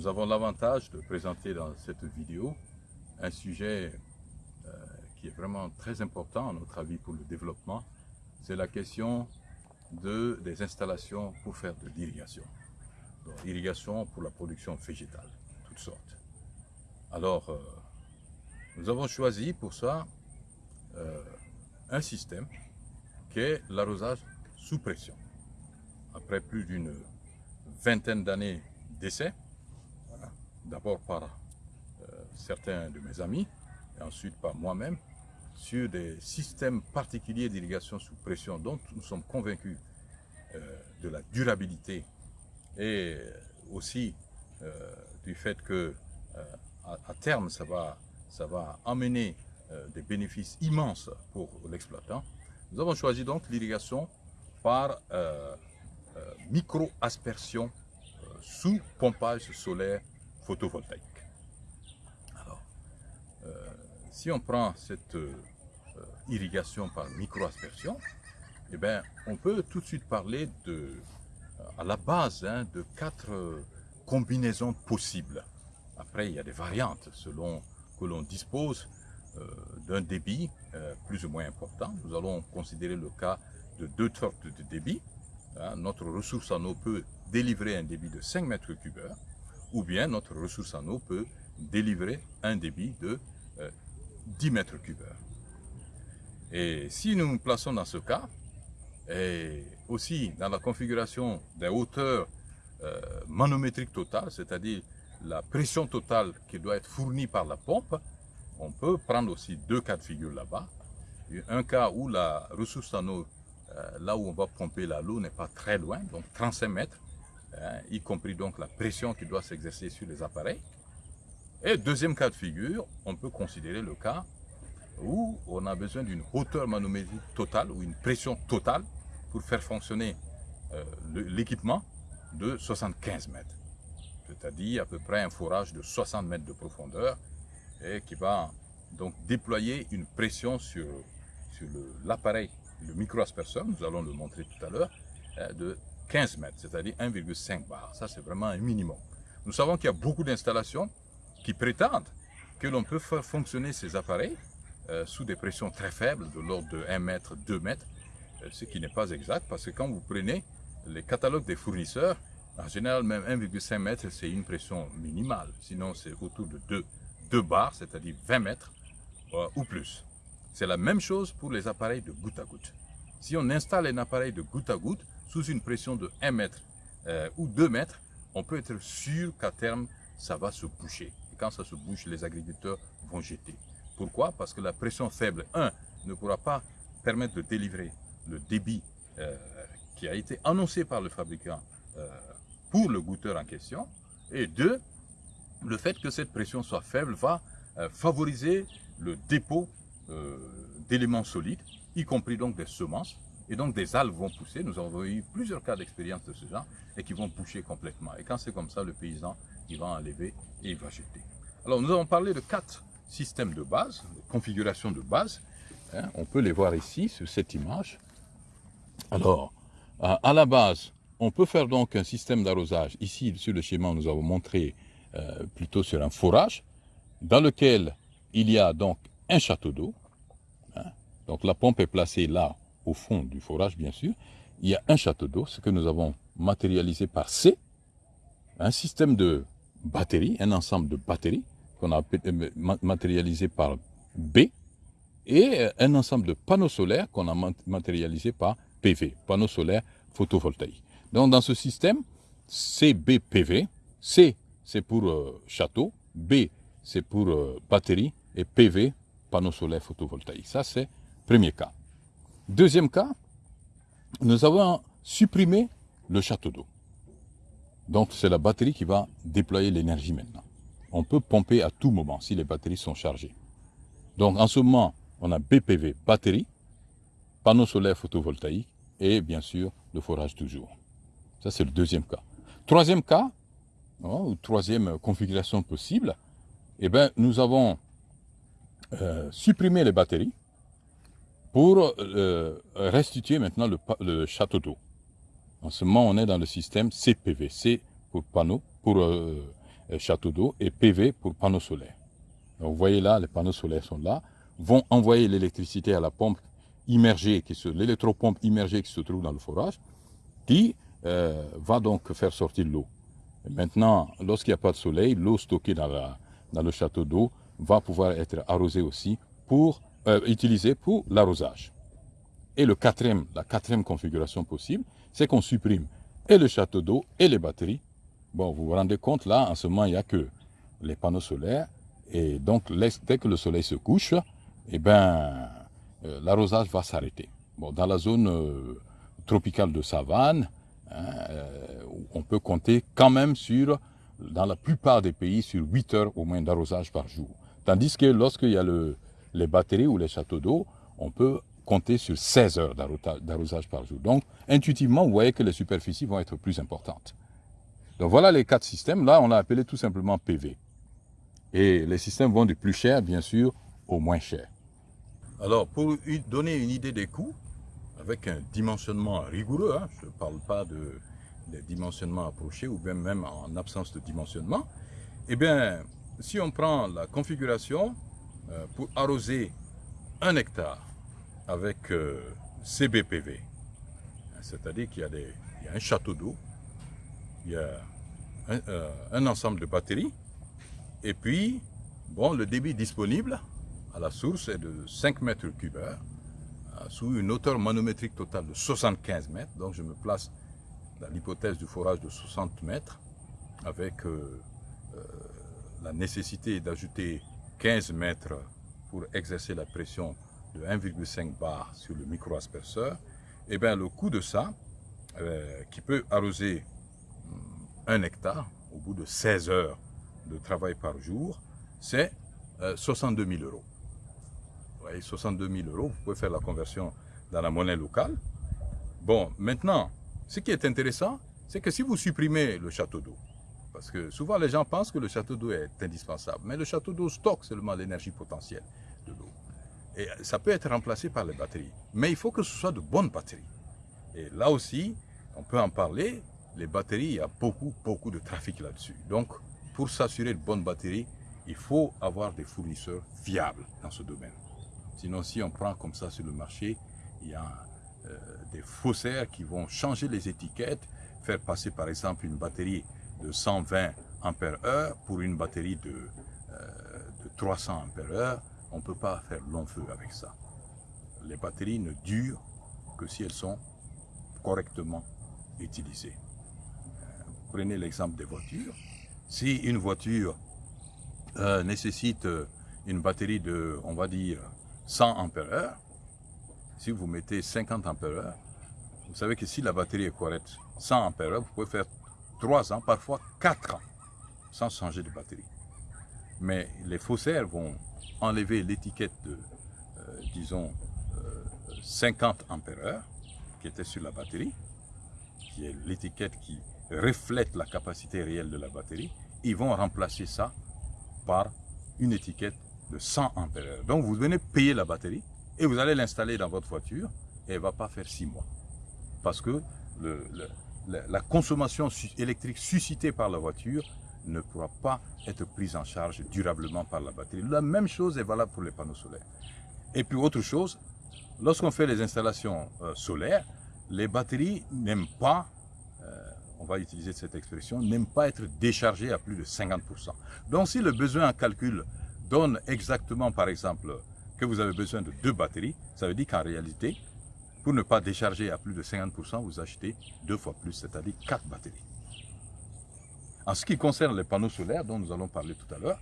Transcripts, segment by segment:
nous avons l'avantage de présenter dans cette vidéo un sujet euh, qui est vraiment très important à notre avis pour le développement. C'est la question de, des installations pour faire de l'irrigation. Irrigation pour la production végétale, toutes sortes. Alors, euh, nous avons choisi pour ça euh, un système qui est l'arrosage sous pression. Après plus d'une vingtaine d'années d'essais, d'abord par euh, certains de mes amis, et ensuite par moi-même, sur des systèmes particuliers d'irrigation sous pression dont nous sommes convaincus euh, de la durabilité et aussi euh, du fait que à, terme ça va, ça va amener des bénéfices immenses pour l'exploitant. Nous avons choisi donc l'irrigation par micro-aspersion sous pompage solaire photovoltaïque. Alors, euh, si on prend cette euh, irrigation par micro-aspersion, eh bien, on peut tout de suite parler de, à la base hein, de quatre combinaisons possibles. Après, il y a des variantes selon que l'on dispose euh, d'un débit plus ou moins important. Nous allons considérer le cas de deux sortes de débit. Hein. notre ressource en eau peut délivrer un débit de 5 mètres cubes ou bien notre ressource en eau peut délivrer un débit de 10 euh, mètres cubes. Et si nous nous plaçons dans ce cas, et aussi dans la configuration des hauteurs euh, manométriques totales, c'est-à-dire la pression totale qui doit être fournie par la pompe, on peut prendre aussi deux cas de figure là-bas. Un cas où la ressource en eau, là où on va pomper l'eau n'est pas très loin, donc 35 mètres, Hein, y compris donc la pression qui doit s'exercer sur les appareils. Et deuxième cas de figure, on peut considérer le cas où on a besoin d'une hauteur manométrique totale ou une pression totale pour faire fonctionner euh, l'équipement de 75 mètres. C'est-à-dire à peu près un forage de 60 mètres de profondeur et qui va donc déployer une pression sur, sur l'appareil, le, le micro-asperseur, nous allons le montrer tout à l'heure, euh, de 15 mètres, c'est-à-dire 1,5 bar. Ça, c'est vraiment un minimum. Nous savons qu'il y a beaucoup d'installations qui prétendent que l'on peut faire fonctionner ces appareils euh, sous des pressions très faibles, de l'ordre de 1 mètre, 2 mètres, euh, ce qui n'est pas exact, parce que quand vous prenez les catalogues des fournisseurs, en général, même 1,5 mètres, c'est une pression minimale. Sinon, c'est autour de 2, 2 bars, c'est-à-dire 20 mètres euh, ou plus. C'est la même chose pour les appareils de goutte à goutte. Si on installe un appareil de goutte à goutte, sous une pression de 1 mètre euh, ou 2 mètres, on peut être sûr qu'à terme, ça va se boucher. Et quand ça se bouche, les agriculteurs vont jeter. Pourquoi? Parce que la pression faible, 1, ne pourra pas permettre de délivrer le débit euh, qui a été annoncé par le fabricant euh, pour le goûteur en question. Et 2, le fait que cette pression soit faible va favoriser le dépôt d'éléments solides, y compris donc des semences, et donc des algues vont pousser. Nous avons eu plusieurs cas d'expérience de ce genre et qui vont pousser complètement. Et quand c'est comme ça, le paysan, il va enlever et il va jeter. Alors nous avons parlé de quatre systèmes de base, de configuration de base. Hein. on peut les voir ici sur cette image. Alors, à la base, on peut faire donc un système d'arrosage. Ici, sur le schéma, nous avons montré euh, plutôt sur un forage, dans lequel il y a donc un château d'eau. Hein. donc la pompe est placée là au fond du forage bien sûr, il y a un château d'eau, ce que nous avons matérialisé par C, un système de batterie, un ensemble de batteries qu'on a euh, matérialisé par B, et euh, un ensemble de panneaux solaires qu'on a matérialisé par PV, panneaux solaires photovoltaïques. Donc dans ce système, CBPV, C c'est pour euh, château, B c'est pour batterie, et PV, panneaux solaires photovoltaïques. Ça c'est premier cas. Deuxième cas, nous avons supprimé le château d'eau. Donc c'est la batterie qui va déployer l'énergie maintenant. On peut pomper à tout moment si les batteries sont chargées. Donc en ce moment, on a BPV, batterie, panneau solaire photovoltaïque et bien sûr le forage toujours. Ça c'est le deuxième cas. Troisième cas, ou troisième configuration possible, eh bien, nous avons euh, supprimé les batteries pour euh, restituer maintenant le, château d'eau. En ce moment, on est dans le système CPV, C pour panneau, pour euh, château d'eau et PV pour panneaux solaires. vous voyez là, les panneaux solaires sont là, vont envoyer l'électricité à la pompe immergée, l'électropompe immergée qui se trouve dans le forage, qui euh, va donc faire sortir l'eau. Maintenant, lorsqu'il n'y a pas de soleil, l'eau stockée dans, le château d'eau va pouvoir être arrosée aussi pour euh, utiliser pour l'arrosage. Et le quatrième, la quatrième configuration possible, c'est qu'on supprime et le château d'eau et les batteries. Bon, vous vous rendez compte, là, en ce moment, il n'y a que les panneaux solaires. Et donc, dès que le soleil se couche, eh ben, euh, l'arrosage va s'arrêter. Bon, dans la zone euh, tropicale de savane, hein, euh, on peut compter quand même sur, dans la plupart des pays, sur 8 heures au moins d'arrosage par jour. Tandis que lorsqu'il y a le, les batteries ou les châteaux d'eau, on peut compter sur 16 heures d'arrosage par jour. Donc, intuitivement, vous voyez que les superficies vont être plus importantes. Donc voilà les quatre systèmes. Là, on l'a appelé tout simplement PV. Et les systèmes vont du plus cher, bien sûr, au moins cher. Alors, pour donner une idée des coûts, avec un dimensionnement rigoureux, hein, je ne parle pas de, dimensionnement approché ou même, en absence de dimensionnement, eh bien, si on prend la configuration pour arroser un hectare avec euh, CBPV, c'est-à-dire qu'il y, a un château d'eau, il y a un, euh, un ensemble de batteries, et puis, bon, le débit disponible, à la source est de 5 mètres cubes euh, sous une hauteur manométrique totale de 75 mètres. Donc je me place dans l'hypothèse du forage de 60 mètres, avec euh, euh, la nécessité d'ajouter 15 mètres pour exercer la pression de 1,5 bar sur le micro-asperceur, eh bien le coût de ça, qui peut arroser hum, un hectare au bout de 16 heures de travail par jour, c'est 62 000 euros. 62 000 euros, vous pouvez faire la conversion dans la monnaie locale. Bon, maintenant, ce qui est intéressant, c'est que si vous supprimez le château d'eau, parce que souvent les gens pensent que le château d'eau est indispensable, mais le château d'eau stocke seulement l'énergie potentielle de l'eau. Et ça peut être remplacé par les batteries. Mais il faut que ce soit de bonnes batteries. Et là aussi, on peut en parler, les batteries, il y a beaucoup, beaucoup de trafic là-dessus. Donc, pour s'assurer de bonnes batteries, il faut avoir des fournisseurs fiables dans ce domaine. Sinon, si on prend comme ça sur le marché, il y a euh, des faussaires qui vont changer les étiquettes, faire passer par exemple une batterie de 120 ampères-heure pour une batterie de, euh, de 300 ampères-heure. On ne peut pas faire long feu avec ça. Les batteries ne durent que si elles sont correctement utilisées. Euh, prenez l'exemple des voitures. Si une voiture nécessite une batterie de, on va dire, 100 ampères si vous mettez 50 ampères vous savez que si la batterie est correcte, 100 ampères vous pouvez faire 3 ans, parfois 4 ans, sans changer de batterie. Mais les faussaires vont enlever l'étiquette de, euh, disons, 50 euh, ampères qui était sur la batterie, qui est l'étiquette qui reflète la capacité réelle de la batterie. Ils vont remplacer ça par une étiquette de 100 ampères. Donc vous venez payer la batterie et vous allez l'installer dans votre voiture et elle ne va pas faire 6 mois. Parce que le, la consommation électrique suscitée par la voiture ne pourra pas être prise en charge durablement par la batterie. La même chose est valable pour les panneaux solaires. Et puis autre chose, lorsqu'on fait les installations euh, solaires, les batteries n'aiment pas, euh, on va utiliser cette expression, n'aiment pas être déchargées à plus de 50%. Donc si le besoin en calcul donne exactement, par exemple, que vous avez besoin de deux batteries, ça veut dire qu'en réalité, pour ne pas décharger à plus de 50%, vous achetez deux fois plus, c'est-à-dire quatre batteries. En ce qui concerne les panneaux solaires dont nous allons parler tout à l'heure,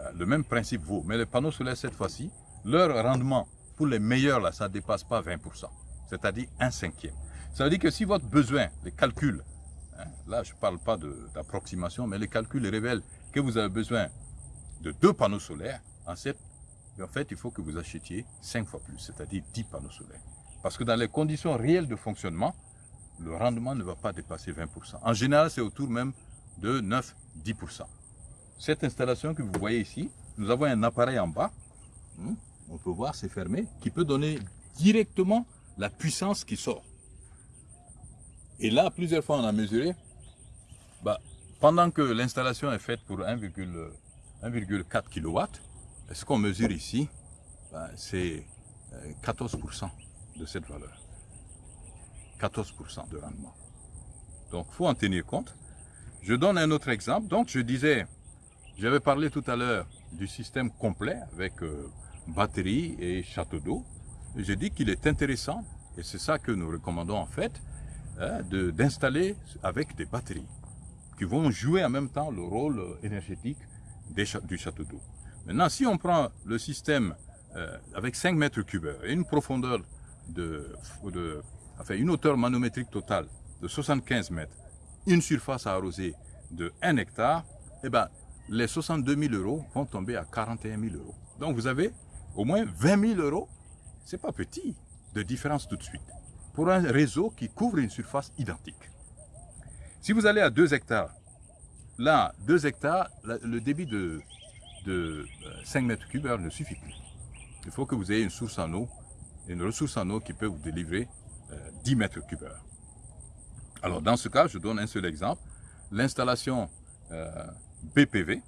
euh, le même principe vaut. Mais les panneaux solaires, cette fois-ci, leur rendement, pour les meilleurs, là, ça ne dépasse pas 20%, c'est-à-dire un cinquième. Ça veut dire que si votre besoin, les calculs, hein, là je ne parle pas d'approximation, mais les calculs révèlent que vous avez besoin de deux panneaux solaires, en, en fait, il faut que vous achetiez 5 fois plus, c'est-à-dire 10 panneaux solaires. Parce que dans les conditions réelles de fonctionnement, le rendement ne va pas dépasser 20%. En général, c'est autour même de 9-10%. Cette installation que vous voyez ici, nous avons un appareil en bas, hmm, on peut voir, c'est fermé, qui peut donner directement la puissance qui sort. Et là, plusieurs fois, on a mesuré, bah, pendant que l'installation est faite pour 1,4 kW, ce qu'on mesure ici, ben, c'est 14% euh, de cette valeur. 14% de rendement. Donc, il faut en tenir compte. Je donne un autre exemple. Donc, je disais, j'avais parlé tout à l'heure du système complet avec euh, batterie et château d'eau. J'ai dit qu'il est intéressant, et c'est ça que nous recommandons en fait, hein, d'installer avec des batteries qui vont jouer en même temps le rôle énergétique du château d'eau. Maintenant, si on prend le système euh, avec 5 mètres cubes et une profondeur de, enfin une hauteur manométrique totale de 75 mètres, une surface à arroser de 1 hectare, eh ben, les 62 000 euros vont tomber à 41 000 euros. Donc vous avez au moins 20 000 euros, c'est pas petit, de différence tout de suite, pour un réseau qui couvre une surface identique. Si vous allez à 2 hectares, là, 2 hectares, le débit de, de 5 euh, mètres cubes ne suffit plus. Il faut que vous ayez une source en eau, une ressource en eau qui peut vous délivrer 10 euh, mètres cubes Alors dans ce cas, je donne un seul exemple. L'installation euh, BPV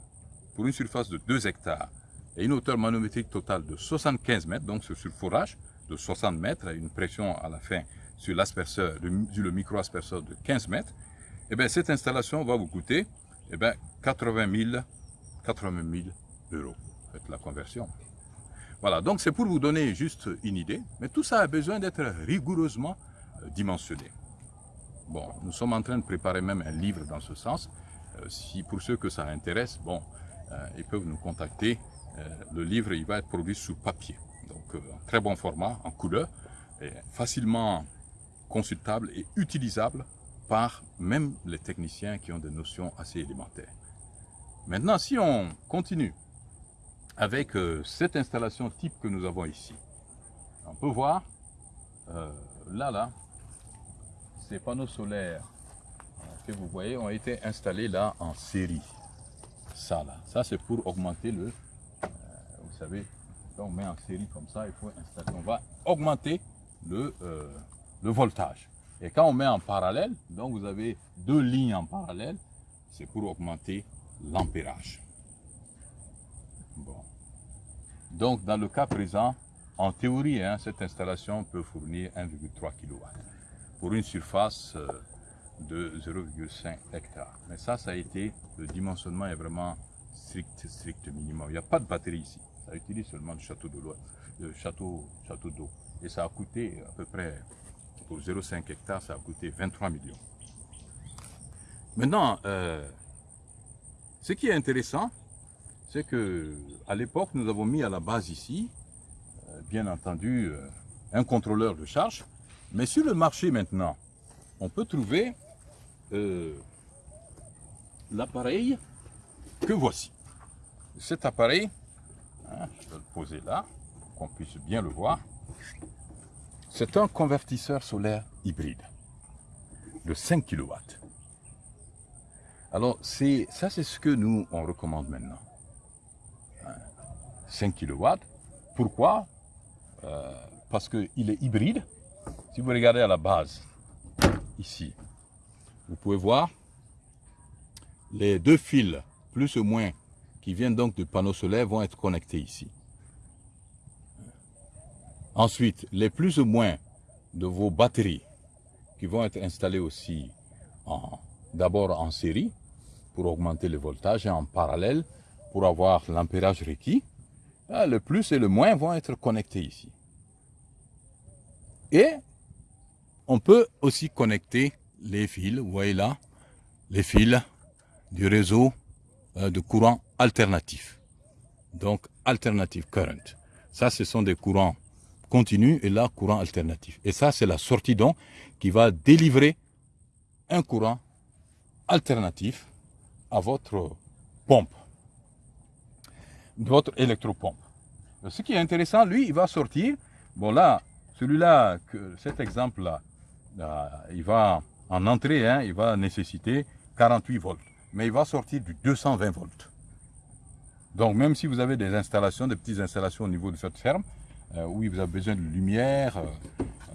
pour une surface de 2 hectares et une hauteur manométrique totale de 75 mètres, donc sur forage de 60 mètres, et une pression à la fin sur l'asperceur, le, micro-asperceur de 15 mètres, eh bien, cette installation va vous coûter eh bien, 80 000, 80 000 euros. Faites la conversion. Voilà, donc c'est pour vous donner juste une idée, mais tout ça a besoin d'être rigoureusement euh, dimensionné. Bon, nous sommes en train de préparer même un livre dans ce sens. Euh, si pour ceux que ça intéresse, bon, euh, ils peuvent nous contacter. le livre, il va être produit sous papier, donc en très bon format, en couleur, facilement consultable et utilisable par même les techniciens qui ont des notions assez élémentaires. Maintenant, si on continue avec euh, cette installation type que nous avons ici, on peut voir, euh, là, là, ces panneaux solaires euh, que vous voyez ont été installés là en série. Ça, là, ça c'est pour augmenter le, vous savez, quand on met en série comme ça, il faut installer, on va augmenter le, le voltage. Et quand on met en parallèle, donc vous avez deux lignes en parallèle, c'est pour augmenter l'ampérage. Bon. Donc dans le cas présent, en théorie, hein, cette installation peut fournir 1,3 kW pour une surface euh, de 0,5 hectares. Mais ça, ça a été, le dimensionnement est vraiment strict, strict minimum. Il n'y a pas de batterie ici. Ça utilise seulement du château d'eau. château, château d'eau. Et ça a coûté à peu près pour 0,5 hectares, ça a coûté 23 millions. Maintenant, euh, ce qui est intéressant, c'est que à l'époque, nous avons mis à la base ici, euh, bien entendu, euh, un contrôleur de charge. Mais sur le marché maintenant, on peut trouver l'appareil que voici. Cet appareil, hein, je vais le poser là, pour qu'on puisse bien le voir. C'est un convertisseur solaire hybride de 5 kW. Alors, ça, c'est ce que nous, on recommande maintenant. 5 kW. Pourquoi? Euh, Parce qu'il est hybride. Si vous regardez à la base, ici, vous pouvez voir les deux fils, plus ou moins, qui viennent donc du panneau solaire, vont être connectés ici. Ensuite, les plus ou moins de vos batteries qui vont être installées aussi d'abord en série pour augmenter le voltage et en parallèle pour avoir l'ampérage requis. Ah, le plus et le moins vont être connectés ici. Et on peut aussi connecter les fils, vous voyez là, les fils du réseau euh, de courant alternatif. Donc, alternative current. Ça, ce sont des courants continu et là courant alternatif. Et ça, c'est la sortie donc qui va délivrer un courant alternatif à votre pompe, votre électropompe. Ce qui est intéressant, lui, il va sortir. Bon là, celui-là, cet exemple-là, il va en entrée, hein, il va nécessiter 48 volts, mais il va sortir du 220 volts. Donc même si vous avez des installations, des petites installations au niveau de cette ferme, euh, où vous avez besoin de lumière, euh,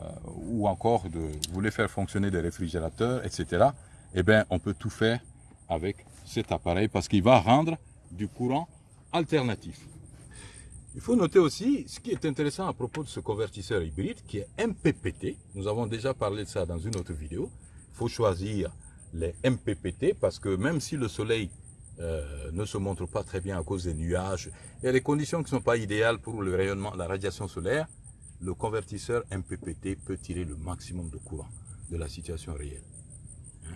euh, ou encore de vous voulez faire fonctionner des réfrigérateurs, etc., eh bien, on peut tout faire avec cet appareil parce qu'il va rendre du courant alternatif. Il faut noter aussi ce qui est intéressant à propos de ce convertisseur hybride qui est MPPT. Nous avons déjà parlé de ça dans une autre vidéo. Il faut choisir les MPPT parce que même si le soleil euh, ne se montre pas très bien à cause des nuages, a des conditions qui ne sont pas idéales pour le rayonnement, la radiation solaire, le convertisseur MPPT peut tirer le maximum de courant de la situation réelle. Hein?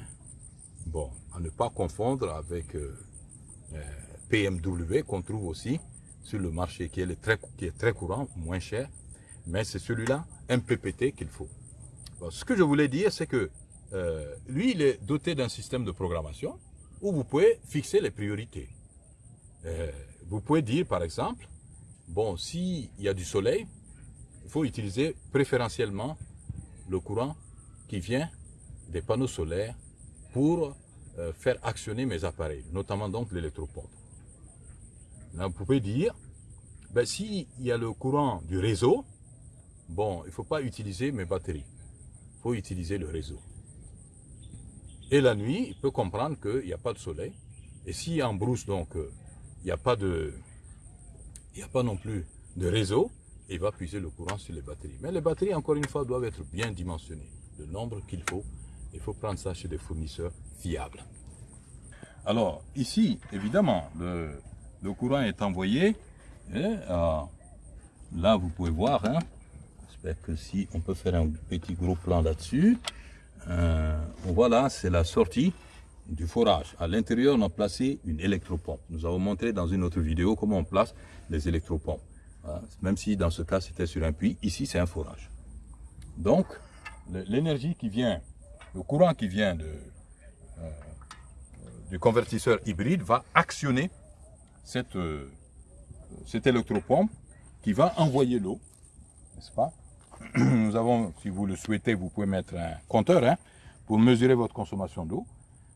Bon, à ne pas confondre avec euh, euh, PMW qu'on trouve aussi sur le marché, qui est, très, qui est très courant, moins cher, mais c'est celui-là, MPPT, qu'il faut. ce que je voulais dire, c'est que euh, lui, il est doté d'un système de programmation où vous pouvez fixer les priorités. Euh, vous pouvez dire, par exemple, bon, s'il y a du soleil, il faut utiliser préférentiellement le courant qui vient des panneaux solaires pour euh, faire actionner mes appareils, notamment donc l'électropompe. Vous pouvez dire, ben, s'il y a le courant du réseau, bon, il ne faut pas utiliser mes batteries, il faut utiliser le réseau. Et la nuit, il peut comprendre qu'il n'y a pas de soleil. Et si en brousse, donc, il n'y a pas de, il n'y a pas non plus de réseau, il va puiser le courant sur les batteries. Mais les batteries, encore une fois, doivent être bien dimensionnées. Le nombre qu'il faut, il faut prendre ça chez des fournisseurs fiables. Alors, ici, évidemment, le, le courant est envoyé. Euh, là, vous pouvez voir, hein, j'espère que si on peut faire un petit gros plan là-dessus. Euh, voilà, c'est la sortie du forage. À l'intérieur, on a placé une électropompe. Nous avons montré dans une autre vidéo comment on place les électropompes. Même si dans ce cas, c'était sur un puits, ici, c'est un forage. Donc, l'énergie qui vient, le courant qui vient euh, du convertisseur hybride va actionner cette, euh, cette électropompe qui va envoyer l'eau, n'est-ce pas? Nous avons, si vous le souhaitez, vous pouvez mettre un compteur hein, pour mesurer votre consommation d'eau.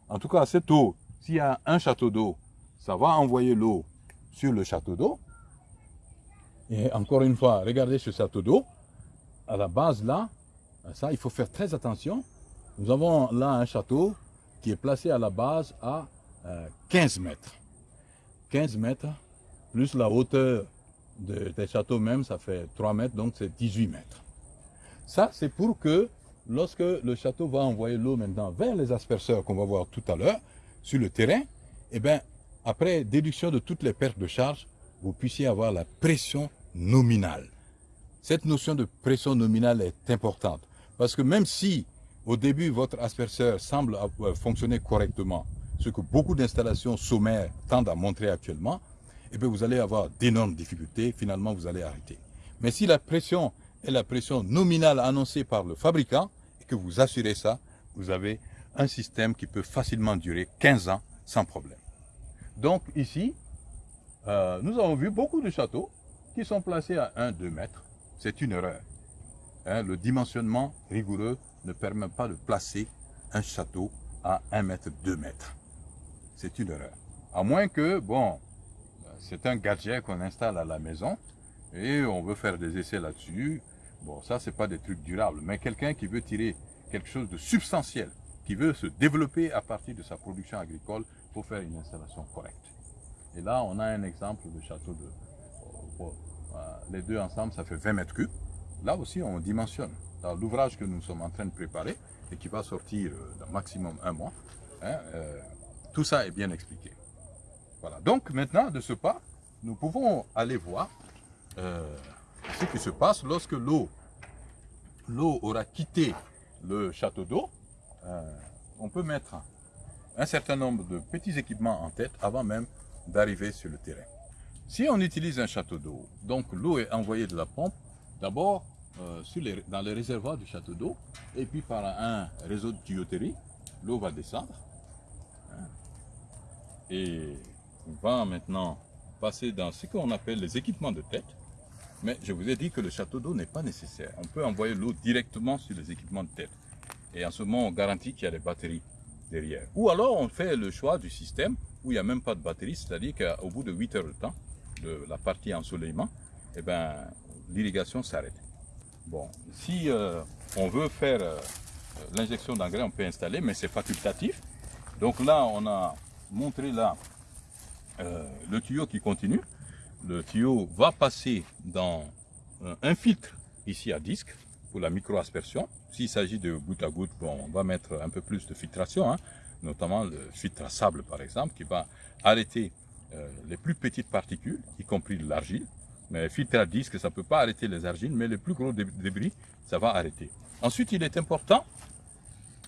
En tout cas, cette eau, s'il y a un château d'eau, ça va envoyer l'eau sur le château d'eau. Et encore une fois, regardez ce château d'eau. À la base, là, ça, il faut faire très attention. Nous avons là un château qui est placé à la base à 15 euh, mètres. 15 mètres, plus la hauteur des châteaux même, ça fait 3 mètres, donc c'est 18 mètres. Ça, c'est pour que lorsque le château va envoyer l'eau maintenant vers les asperceurs qu'on va voir tout à l'heure sur le terrain, eh bien, après déduction de toutes les pertes de charge, vous puissiez avoir la pression nominale. Cette notion de pression nominale est importante parce que même si au début votre asperceur semble fonctionner correctement, ce que beaucoup d'installations sommaires tendent à montrer actuellement, eh bien vous allez avoir d'énormes difficultés, finalement vous allez arrêter. Mais si la pression et la pression nominale annoncée par le fabricant, et que vous assurez ça, vous avez un système qui peut facilement durer 15 ans sans problème. Donc ici, euh, nous avons vu beaucoup de châteaux qui sont placés à 1-2 mètres. C'est une erreur. Hein, le dimensionnement rigoureux ne permet pas de placer un château à 1 mètre, 2 mètres. C'est une erreur. À moins que, bon, c'est un gadget qu'on installe à la maison et on veut faire des essais là-dessus. Bon, ça, c'est pas des trucs durables, mais quelqu'un qui veut tirer quelque chose de substantiel, qui veut se développer à partir de sa production agricole, pour faire une installation correcte. Et là, on a un exemple de château de... Euh, euh, les deux ensemble, ça fait 20 mètres cubes. Là aussi, on dimensionne. Dans l'ouvrage que nous sommes en train de préparer, et qui va sortir euh, dans maximum un mois, hein, tout ça est bien expliqué. Voilà. Donc, maintenant, de ce pas, nous pouvons aller voir ce qui se passe lorsque l'eau l'eau aura quitté le château d'eau. Euh, on peut mettre un certain nombre de petits équipements en tête avant même d'arriver sur le terrain. Si on utilise un château d'eau, donc l'eau est envoyée de la pompe, d'abord euh, dans les réservoirs du château d'eau, et puis par un réseau de tuyauterie, l'eau va descendre. Et on va maintenant passer dans ce qu'on appelle les équipements de tête. Mais je vous ai dit que le château d'eau n'est pas nécessaire. On peut envoyer l'eau directement sur les équipements de tête. Et en ce moment, on garantit qu'il y a des batteries derrière. Ou alors, on fait le choix du système où il n'y a même pas de batterie, c'est-à-dire qu'au bout de 8 heures de temps, de la partie ensoleillement, eh ben, l'irrigation s'arrête. Bon, si euh, on veut faire euh, l'injection d'engrais, on peut installer, mais c'est facultatif. Donc là, on a montrer là euh, le tuyau qui continue. Le tuyau va passer dans euh, un filtre ici à disque pour la micro-aspersion. S'il s'agit de goutte à goutte, bon, on va mettre un peu plus de filtration, hein, notamment le filtre à sable par exemple, qui va arrêter euh, les plus petites particules, y compris l'argile. Mais filtre à disque, ça ne peut pas arrêter les argiles, mais les plus gros débris, ça va arrêter. Ensuite, il est important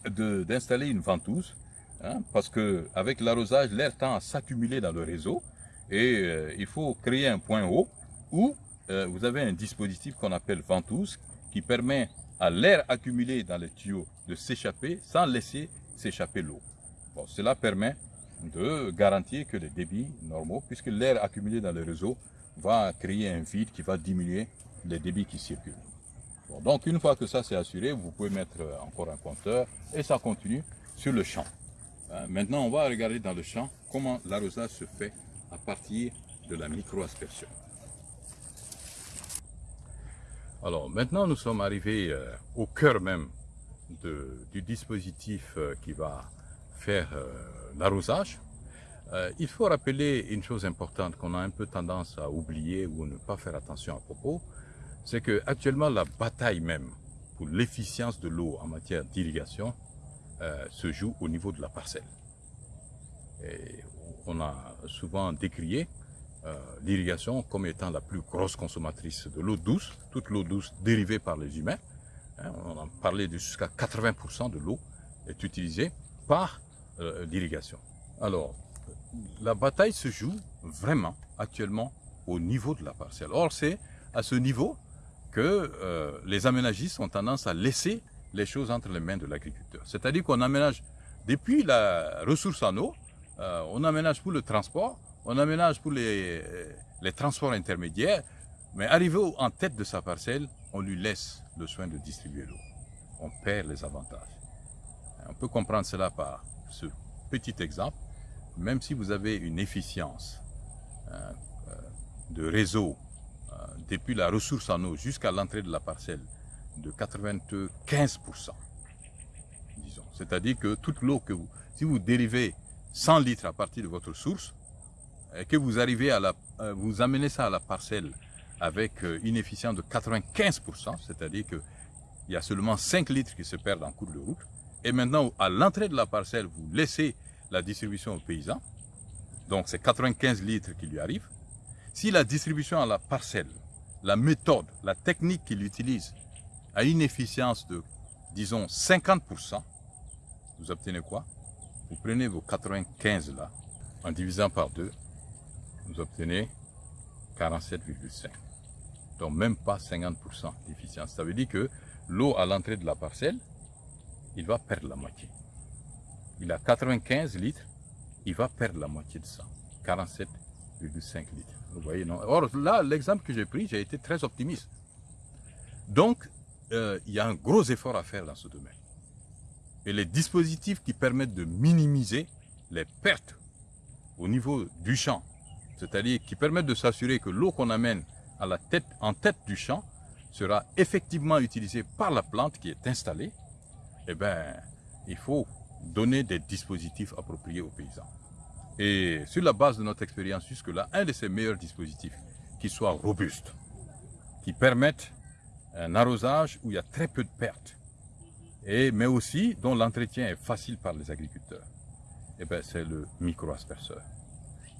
d'installer une ventouse Hein, parce que avec l'arrosage, l'air tend à s'accumuler dans le réseau et euh, il faut créer un point haut où euh, vous avez un dispositif qu'on appelle ventouse qui permet à l'air accumulé dans les tuyaux de s'échapper sans laisser s'échapper l'eau. Bon, cela permet de garantir que les débits normaux, puisque l'air accumulé dans le réseau va créer un vide qui va diminuer les débits qui circulent. donc une fois que ça c'est assuré, vous pouvez mettre encore un compteur et ça continue sur le champ. Euh, maintenant, on va regarder dans le champ comment l'arrosage se fait à partir de la micro-aspersion. Alors maintenant, nous sommes arrivés euh, au cœur même du dispositif euh, qui va faire l'arrosage. il faut rappeler une chose importante qu'on a un peu tendance à oublier ou ne pas faire attention à propos, c'est que actuellement la bataille même pour l'efficience de l'eau en matière d'irrigation euh, se joue au niveau de la parcelle. On a souvent décrié euh, l'irrigation comme étant la plus grosse consommatrice de l'eau douce, toute l'eau douce dérivée par les humains. Hein, on a parlé de jusqu'à 80% de l'eau est utilisée par euh, l'irrigation. Alors, la bataille se joue vraiment actuellement au niveau de la parcelle. Or, c'est à ce niveau que les aménagistes ont tendance à laisser les choses entre les mains de l'agriculteur. C'est-à-dire qu'on aménage, depuis la ressource en eau, euh, on aménage pour le transport, on aménage pour les, les transports intermédiaires, mais arrivé en tête de sa parcelle, on lui laisse le soin de distribuer l'eau. On perd les avantages. On peut comprendre cela par ce petit exemple. Même si vous avez une efficience euh, de réseau euh, depuis la ressource en eau jusqu'à l'entrée de la parcelle de 95%, disons. C'est-à-dire que toute l'eau que vous, si vous dérivez 100 litres à partir de votre source, et que vous arrivez à la, euh, vous amenez ça à la parcelle avec euh, une efficience de 95%, c'est-à-dire qu'il y a seulement 5 litres qui se perdent en cours de route, et maintenant, à l'entrée de la parcelle, vous laissez la distribution aux paysans, donc c'est 95 litres qui lui arrivent. Si la distribution à la parcelle, la méthode, la technique qu'il utilise à une efficience de, disons, 50%, vous obtenez quoi? Vous prenez vos 95 là, en divisant par 2, vous obtenez 47,5. Donc même pas 50% d'efficience. Ça veut dire que l'eau à l'entrée de la parcelle, il va perdre la moitié. Il a 95 litres, il va perdre la moitié de ça. 47,5 litres. Vous voyez, non? Or là, l'exemple que j'ai pris, j'ai été très optimiste. Donc, euh, il y a un gros effort à faire dans ce domaine. Et les dispositifs qui permettent de minimiser les pertes au niveau du champ, c'est-à-dire qui permettent de s'assurer que l'eau qu'on amène à la tête, en tête du champ sera effectivement utilisée par la plante qui est installée, eh bien, il faut donner des dispositifs appropriés aux paysans. Et sur la base de notre expérience jusque-là, un de ces meilleurs dispositifs qui soit robuste, qui permettent un arrosage où il y a très peu de pertes, et, mais aussi dont l'entretien est facile par les agriculteurs. Et eh ben, c'est le micro-asperseur.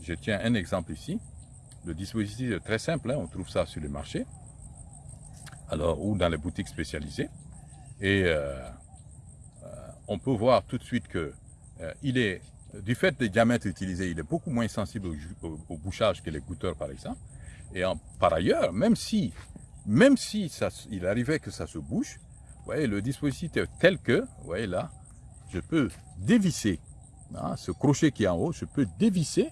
Je tiens un exemple ici. Le dispositif est très simple, hein. on trouve ça sur les marchés, alors, ou dans les boutiques spécialisées. Et euh, euh, on peut voir tout de suite que euh, il est, du fait des diamètres utilisés, il est beaucoup moins sensible au, bouchage que les goutteurs par exemple. Et par ailleurs, même si même si ça, il arrivait que ça se bouche, voyez, le dispositif tel que, je peux dévisser hein, ce crochet qui est en haut, je peux dévisser,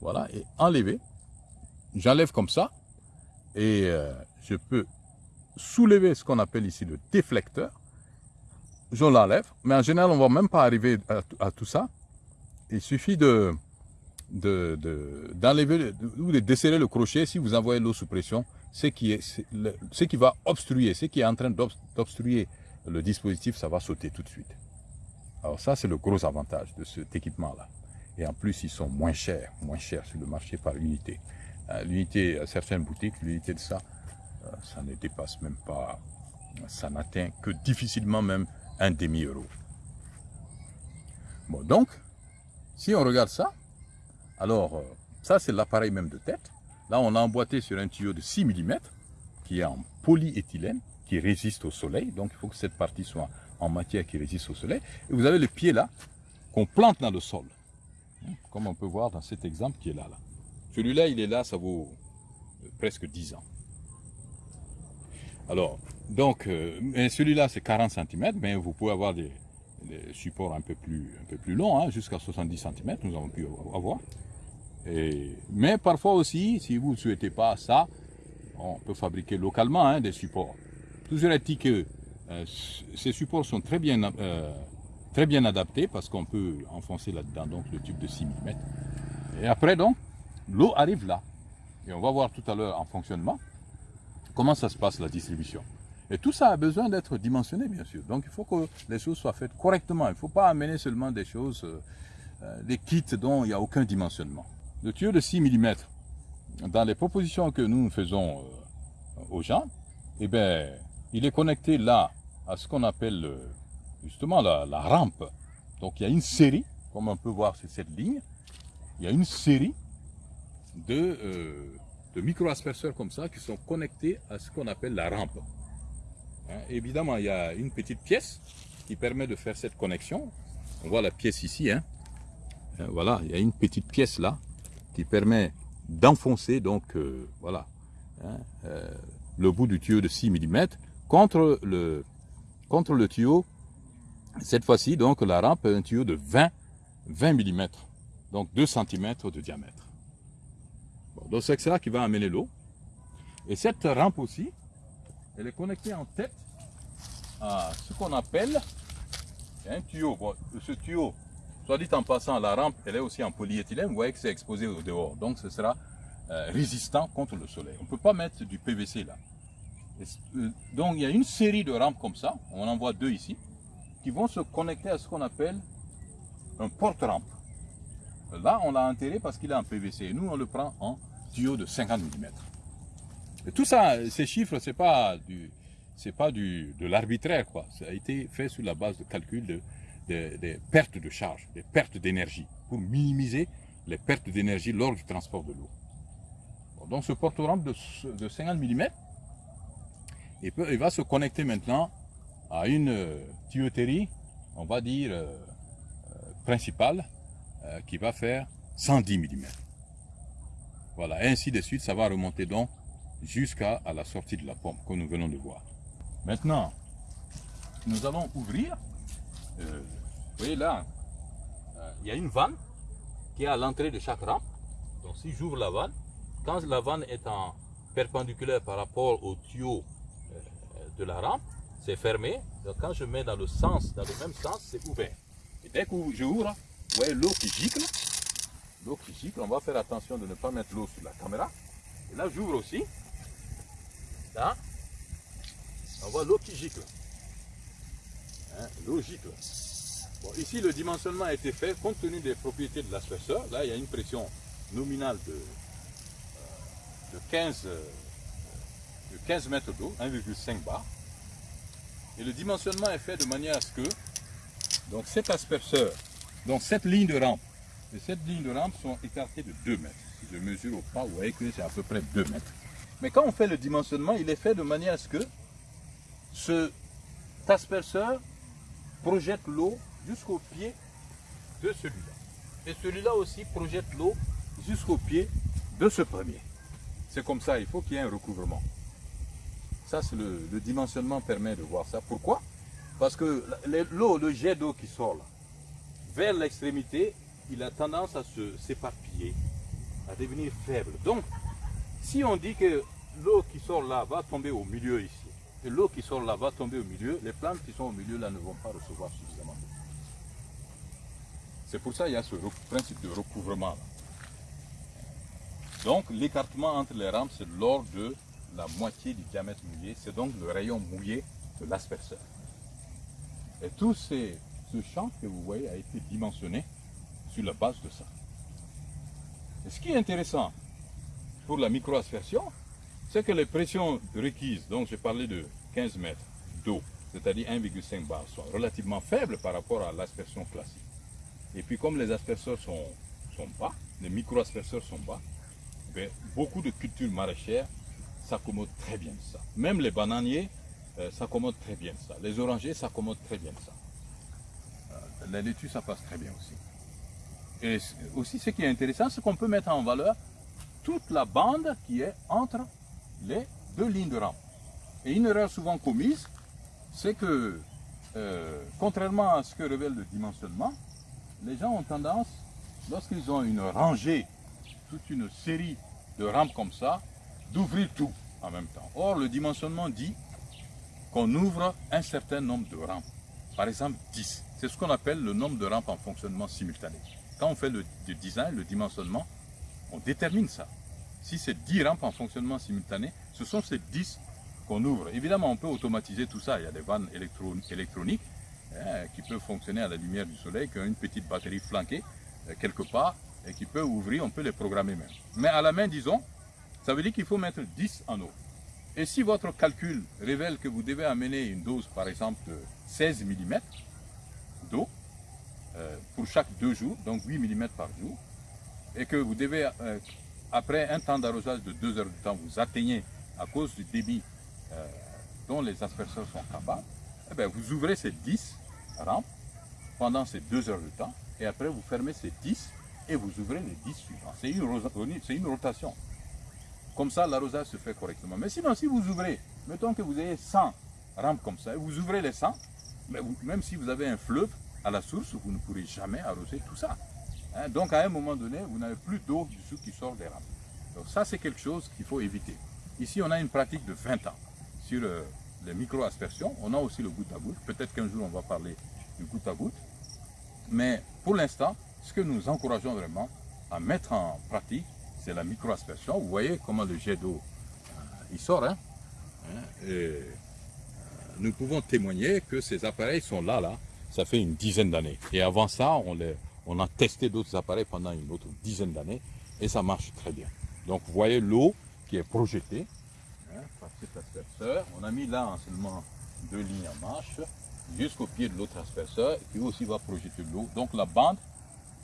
voilà, et enlever. J'enlève comme ça, et euh, je peux soulever ce qu'on appelle ici le déflecteur. Je l'enlève, mais en général, on ne va même pas arriver à, tout ça. Il suffit de d'enlever ou de desserrer le crochet si vous envoyez l'eau sous pression ce qui, est, ce qui va obstruer, ce qui est en train d'obstruer le dispositif, ça va sauter tout de suite. Alors ça, c'est le gros avantage de cet équipement-là. Et en plus, ils sont moins chers, moins chers sur le marché par unité. Euh, l'unité, à certaines boutiques, l'unité de ça, euh, ça ne dépasse même pas, ça n'atteint que difficilement même un demi-euro. Bon, donc, si on regarde ça, alors, euh, ça c'est l'appareil même de tête. Là, on a emboîté sur un tuyau de 6 mm, qui est en polyéthylène, qui résiste au soleil. Donc, il faut que cette partie soit en matière qui résiste au soleil. Et vous avez le pied là, qu'on plante dans le sol. Comme on peut voir dans cet exemple qui est là. là. Celui-là, il est là, ça vaut euh, presque 10 ans. Alors, donc, euh, celui-là, c'est 40 cm, mais vous pouvez avoir des, supports un peu plus, un peu plus longs, hein, jusqu'à 70 cm, nous avons pu avoir. Mais parfois aussi, si vous ne souhaitez pas ça, on peut fabriquer localement hein, des supports. Toujours est-il que euh, ces supports sont très bien, euh, très bien adaptés parce qu'on peut enfoncer là-dedans donc le tube de 6 mm. Et après donc, l'eau arrive là. Et on va voir tout à l'heure en fonctionnement comment ça se passe la distribution. Et tout ça a besoin d'être dimensionné bien sûr. Donc il faut que les choses soient faites correctement. Il ne faut pas amener seulement des choses, euh, des kits dont il n'y a aucun dimensionnement. Le tuyau de 6 mm, dans les propositions que nous faisons aux gens, eh bien, il est connecté là à ce qu'on appelle euh, justement la, rampe. Donc il y a une série, comme on peut voir sur cette ligne, il y a une série de, euh, de micro-asperceurs comme ça qui sont connectés à ce qu'on appelle la rampe. Hein, évidemment, il y a une petite pièce qui permet de faire cette connexion. On voit la pièce ici. Hein voilà, il y a une petite pièce là qui permet d'enfoncer donc euh, voilà hein, le bout du tuyau de 6 mm contre le, contre le tuyau, cette fois-ci, donc la rampe est un tuyau de 20, 20 mm, donc 2 cm de diamètre. donc c'est ça qui va amener l'eau. Et cette rampe aussi, elle est connectée en tête à ce qu'on appelle un tuyau. ce tuyau, soit dit en passant, la rampe, elle est aussi en polyéthylène. Vous voyez que c'est exposé au dehors. Donc ce sera euh, résistant contre le soleil. On ne peut pas mettre du PVC là. Euh, donc il y a une série de rampes comme ça, on en voit deux ici, qui vont se connecter à ce qu'on appelle un porte-rampe. Là, on l'a enterré parce qu'il est en PVC. nous, on le prend en tuyau de 50 mm. Et tout ça, ces chiffres, c'est pas du, pas du, de l'arbitraire. Ça a été fait sur la base de calcul de, des pertes de charge, des pertes d'énergie, pour minimiser les pertes d'énergie lors du transport de l'eau. donc ce porte-rampe de, de 50 mm, il, va se connecter maintenant à une euh, tuyauterie, on va dire, euh, euh, principale, qui va faire 110 mm. Voilà, ainsi de suite, ça va remonter donc jusqu'à la sortie de la pompe, que nous venons de voir. Maintenant, nous allons ouvrir, voyez là, il y a une vanne qui est à l'entrée de chaque rampe. Donc si j'ouvre la vanne, quand la vanne est en perpendiculaire par rapport au tuyau de la rampe, c'est fermé. Donc quand je mets dans le sens, dans le même sens, c'est ouvert. Et dès que je ouvre, vous voyez l'eau qui gicle. L'eau qui gicle, on va faire attention de ne pas mettre l'eau sur la caméra. Et là, j'ouvre aussi. Là, on voit l'eau qui gicle. Hein, l'eau gicle. Ici, le dimensionnement a été fait compte tenu des propriétés de l'asperseur. Là, il y a une pression nominale de, euh, de 15 de 15 mètres d'eau, 1,5 bar. Et le dimensionnement est fait de manière à ce que donc cet asperseur, donc cette ligne de rampe et cette ligne de rampe sont écartées de 2 mètres. Si je mesure au pas, vous voyez que c'est à peu près 2 mètres. Mais quand on fait le dimensionnement, il est fait de manière à ce que ce asperseur projette l'eau jusqu'au pied de celui-là. Et celui-là aussi projette l'eau jusqu'au pied de ce premier. C'est comme ça, il faut qu'il y ait un recouvrement. Ça, c'est le, dimensionnement permet de voir ça. Pourquoi? Parce que l'eau, le jet d'eau qui sort là, vers l'extrémité, il a tendance à se s'éparpiller, à devenir faible. Donc, si on dit que l'eau qui sort là va tomber au milieu ici, et l'eau qui sort là va tomber au milieu, les plantes qui sont au milieu là ne vont pas recevoir suffisamment d'eau. C'est pour ça qu'il y a ce principe de recouvrement. Donc l'écartement entre les rampes, c'est l'ordre de la moitié du diamètre mouillé, c'est donc le rayon mouillé de l'asperseur. Et tout ce champ que vous voyez a été dimensionné sur la base de ça. Et ce qui est intéressant pour la microaspersion, c'est que les pressions requises, donc j'ai parlé de 15 mètres d'eau, c'est-à-dire 1,5 bar, sont relativement faibles par rapport à l'aspersion classique. Et puis comme les asperseurs sont, bas, les micro-asperseurs sont bas, ben, beaucoup de cultures maraîchères s'accommodent très bien de ça. Même les bananiers euh, s'accommodent très bien de ça. Les orangers s'accommodent très bien de ça. Euh, la laitue, ça passe très bien aussi. Et aussi, ce qui est intéressant, c'est qu'on peut mettre en valeur toute la bande qui est entre les deux lignes de rampe. Et une erreur souvent commise, c'est que, euh, contrairement à ce que révèle le dimensionnement, les gens ont tendance, lorsqu'ils ont une rangée, toute une série de rampes comme ça, d'ouvrir tout en même temps. Or, le dimensionnement dit qu'on ouvre un certain nombre de rampes. Par exemple, 10. C'est ce qu'on appelle le nombre de rampes en fonctionnement simultané. Quand on fait le, design, le dimensionnement, on détermine ça. Si c'est 10 rampes en fonctionnement simultané, ce sont ces 10 qu'on ouvre. Évidemment, on peut automatiser tout ça. Il y a des vannes électroniques hein, qui peuvent fonctionner à la lumière du soleil, qui ont une petite batterie flanquée euh, quelque part et qui peut ouvrir, on peut les programmer même. Mais à la main, disons, ça veut dire qu'il faut mettre 10 en eau. Et si votre calcul révèle que vous devez amener une dose, par exemple, de 16 mm d'eau euh, pour chaque deux jours, donc 8 mm par jour, et que vous devez, euh, après un temps d'arrosage de 2 heures de temps, vous atteignez à cause du débit dont les asperseurs sont capables, eh bien, vous ouvrez ces 10 rampes pendant ces 2 heures de temps, et après vous fermez ces 10 et vous ouvrez les 10 suivants. C'est une, rotation. Comme ça, l'arrosage se fait correctement. Mais sinon, si vous ouvrez, mettons que vous ayez 100 rampes comme ça, et vous ouvrez les 100, mais même si vous avez un fleuve à la source, vous ne pourrez jamais arroser tout ça. Hein, donc à un moment donné, vous n'avez plus d'eau dessous qui sort des rampes. Donc ça, c'est quelque chose qu'il faut éviter. Ici, on a une pratique de 20 ans sur euh, les micro-aspersions. On a aussi le goutte à goutte. Peut-être qu'un jour, on va parler goutte à goutte. Mais pour l'instant, ce que nous encourageons vraiment à mettre en pratique, c'est la micro-aspersion. Vous voyez comment le jet d'eau euh, il sort. Hein? hein et, euh, nous pouvons témoigner que ces appareils sont là, là. Ça fait une dizaine d'années. Et avant ça, on, les, on a testé d'autres appareils pendant une autre dizaine d'années et ça marche très bien. Donc vous voyez l'eau qui est projetée hein, par cet asperseur. On a mis là seulement deux lignes en marche jusqu'au pied de l'autre asperseur qui aussi va projeter l'eau. Donc la bande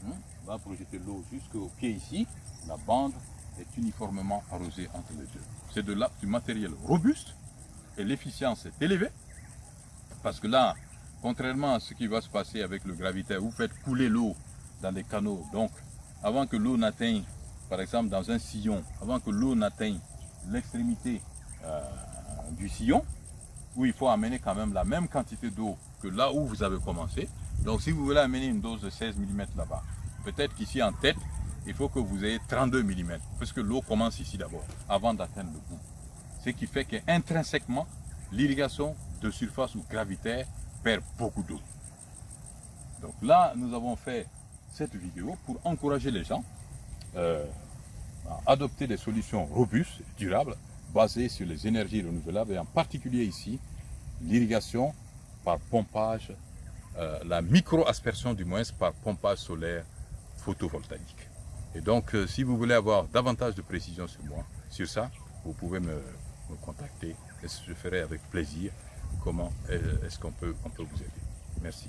hein, va projeter l'eau jusqu'au pied ici. La bande est uniformément arrosée entre les deux. C'est de là du matériel robuste et l'efficience est élevée. Parce que là, contrairement à ce qui va se passer avec le gravitaire, vous faites couler l'eau dans les canaux. Donc, avant que l'eau n'atteigne, par exemple dans un sillon, avant que l'eau n'atteigne l'extrémité euh, du sillon, où il faut amener quand même la même quantité d'eau que là où vous avez commencé. Donc si vous voulez amener une dose de 16 mm là-bas, peut-être qu'ici en tête, il faut que vous ayez 32 mm, parce que l'eau commence ici d'abord, avant d'atteindre le bout. Ce qui fait qu'intrinsèquement, l'irrigation de surface ou gravitaire perd beaucoup d'eau. Donc là, nous avons fait cette vidéo pour encourager les gens euh, à adopter des solutions robustes, durables, basées sur les énergies renouvelables et en particulier ici, l'irrigation par pompage, euh, la micro-aspersion du moins par pompage solaire photovoltaïque. Et donc, euh, si vous voulez avoir davantage de précision sur moi, sur ça, vous pouvez me, contacter et je ferai avec plaisir comment est-ce qu'on peut, on peut vous aider. Merci.